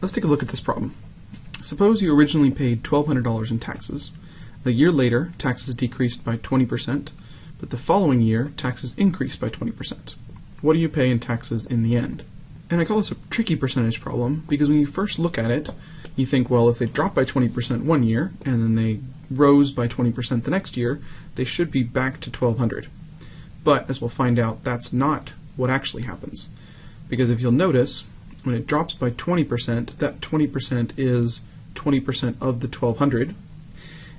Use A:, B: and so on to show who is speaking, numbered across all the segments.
A: Let's take a look at this problem. Suppose you originally paid $1,200 in taxes. A year later, taxes decreased by 20%, but the following year, taxes increased by 20%. What do you pay in taxes in the end? And I call this a tricky percentage problem because when you first look at it, you think, well, if they dropped by 20% one year and then they rose by 20% the next year, they should be back to 1200. But as we'll find out, that's not what actually happens. Because if you'll notice, when it drops by 20%, that 20% is 20% of the 1200.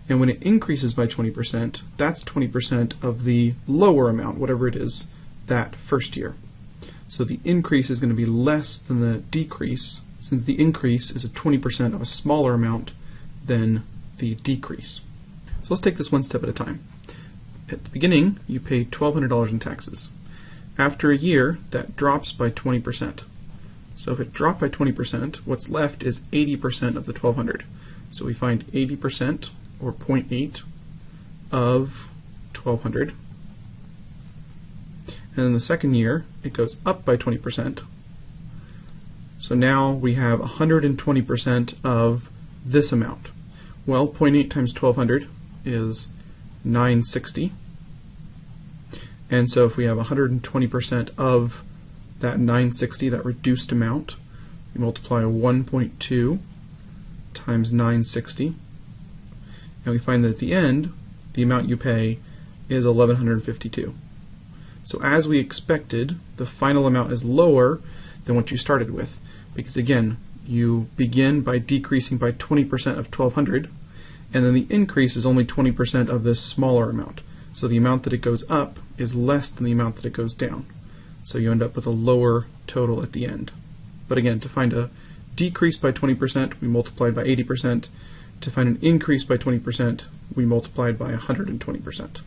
A: And when it increases by 20%, that's 20% of the lower amount, whatever it is, that first year. So the increase is going to be less than the decrease, since the increase is a 20% of a smaller amount than the decrease. So let's take this one step at a time. At the beginning, you pay $1,200 in taxes. After a year, that drops by 20%. So if it dropped by 20%, what's left is 80% of the 1200. So we find 80% or 0.8 of 1200. And then the second year, it goes up by 20%. So now we have 120% of this amount. Well, 0.8 times 1200 is 960. And so if we have 120% of that 960, that reduced amount, we multiply 1.2 times 960, and we find that at the end, the amount you pay is 1152. So as we expected, the final amount is lower than what you started with, because again, you begin by decreasing by 20% of 1200, and then the increase is only 20% of this smaller amount. So the amount that it goes up is less than the amount that it goes down. So you end up with a lower total at the end. But again, to find a decrease by 20%, we multiplied by 80%. To find an increase by 20%, we multiplied by 120%.